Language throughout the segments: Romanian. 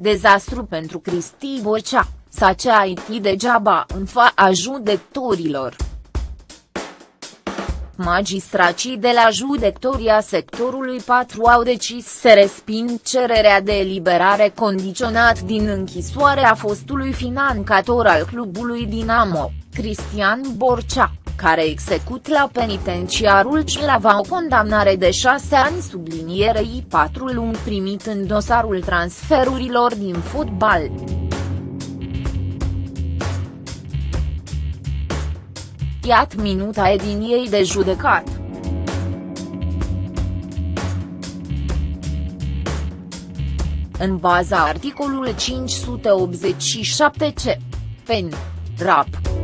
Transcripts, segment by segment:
Dezastru pentru Cristi Bocea, s-a ceait degeaba în fața judecătorilor. Magistracii de la judectoria sectorului 4 au decis să resping cererea de eliberare condiționat din închisoare a fostului financator al clubului Dinamo, Cristian Borcea, care execut la penitenciarul Cilava o condamnare de șase ani sublinierei patru luni primit în dosarul transferurilor din fotbal. Iat minuta ediniei de judecat. În baza articolului 587 c. PEN. RAP.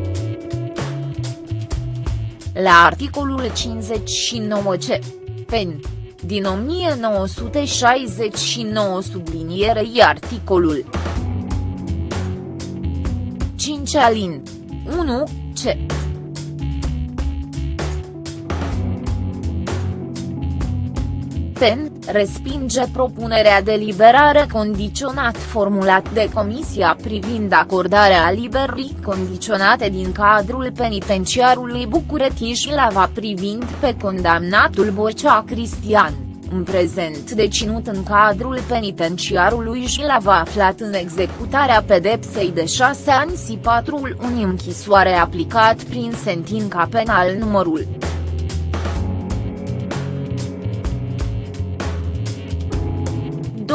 La articolul 59 c. PEN. Din 1969 sublinierei articolul 5 alin 1 c. PEN, respinge propunerea de liberare condiționat formulat de Comisia privind acordarea liberii condiționate din cadrul penitenciarului București-Lava privind pe condamnatul Bocea Cristian, în prezent deținut în cadrul penitenciarului Jilava aflat în executarea pedepsei de șase ani și patru luni închisoare aplicat prin sentința penal numărul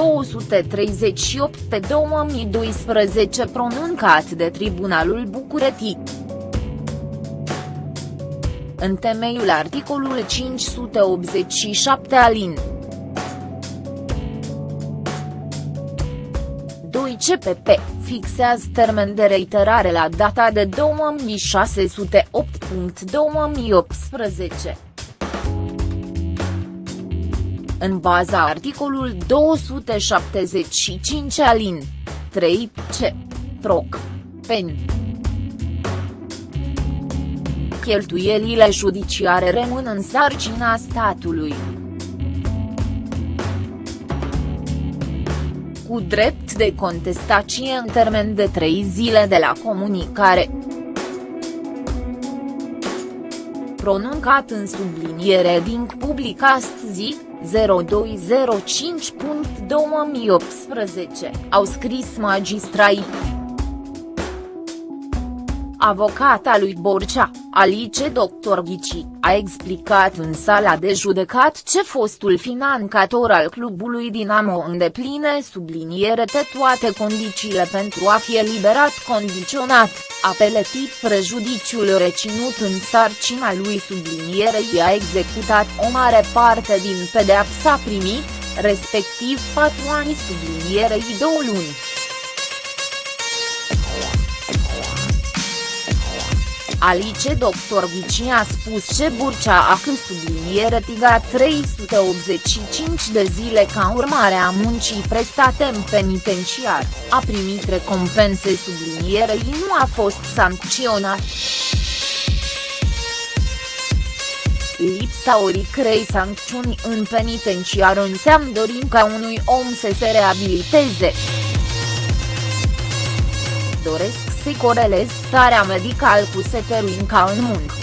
238 pe 2012 pronuncat de Tribunalul București. În temeiul articolului 587 alin. 2 CPP, fixează termen de reiterare la data de 2608.2018 în baza articolul 275 alin. 3 c. Proc. Pen. Cheltuielile judiciare rămân în sarcina statului. Cu drept de contestație în termen de 3 zile de la comunicare. Pronuncat în subliniere din public astăzi, 0205.2018, au scris magistrai. Avocata lui Borcea, Alice Dr. Ghici, a explicat în sala de judecat ce fostul financator al clubului Dinamo îndepline subliniere toate condițiile pentru a fi eliberat condiționat, apeletit prejudiciul reținut în sarcina lui sublinierei a executat o mare parte din pedeapsa primit, respectiv 4 ani sublinierei 2 luni. Alice Dr. Ghici a spus ce Burcea a când subliniere tiga 385 de zile ca urmare a muncii prestate în penitenciar, a primit recompense sublinierei nu a fost sancționat. Lipsa oricrei sancțiuni în penitenciar înseamnă dorim ca unui om să se reabiliteze. Doresc să corelez starea medicală cu seteruinca în muncă.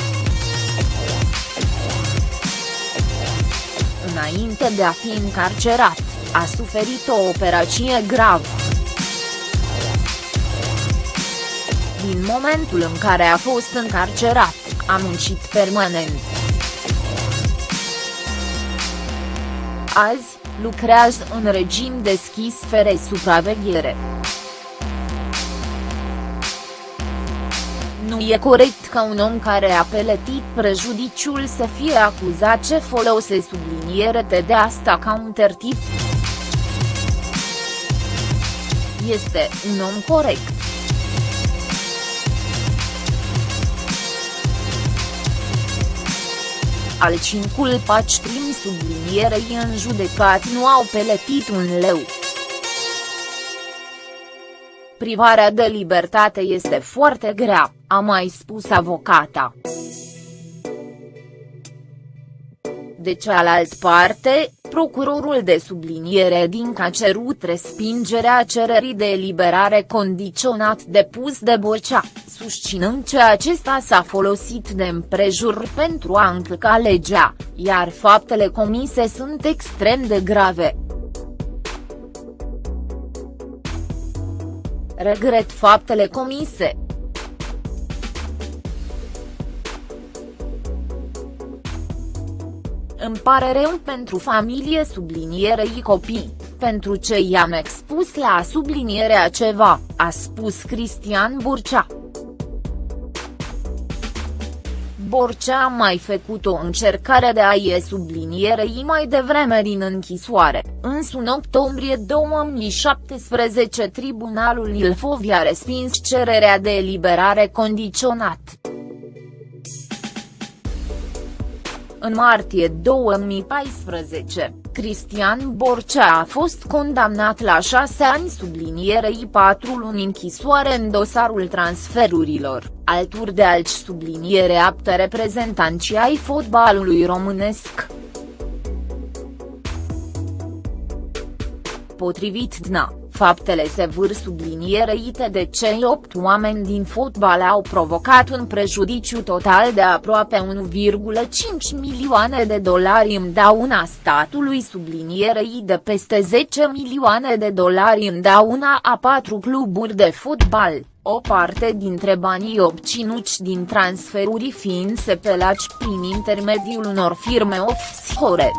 Înainte de a fi încarcerat, a suferit o operație gravă. Din momentul în care a fost încarcerat, a muncit permanent. Azi, lucrează în regim deschis fără supraveghere. Nu e corect ca un om care a peletit prejudiciul să fie acuzat ce folose subliniere de asta ca un tertip. Este un om corect. Al cincul paci prim sublinierei în judecat nu au peletit un leu. Privarea de libertate este foarte grea, a mai spus avocata. De cealaltă parte, procurorul de subliniere din a cerut respingerea cererii de eliberare condiționat depus de Borcea, susținând că acesta s-a folosit de împrejur pentru a încălca legea, iar faptele comise sunt extrem de grave. Regret faptele comise, Îmi pare rău pentru familie sublinierei copii, pentru ce i-am expus la sublinierea ceva, a spus Cristian Burcea. Borcea a mai făcut o încercare de a ie sublinierei mai devreme din închisoare, însă în octombrie 2017 tribunalul Ilfov a respins cererea de eliberare condiționat. În martie 2014, Cristian Borcea a fost condamnat la șase ani sublinierei patru luni închisoare în dosarul transferurilor, alături de alți subliniere apte reprezentanți ai fotbalului românesc. Potrivit DNA, Faptele se vâr sublinierite de cei opt oameni din fotbal au provocat un prejudiciu total de aproape 1,5 milioane de dolari în dauna statului sublinierei de peste 10 milioane de dolari în dauna a patru cluburi de fotbal, o parte dintre banii obținuți din transferuri fiind sepelați prin intermediul unor firme offshore.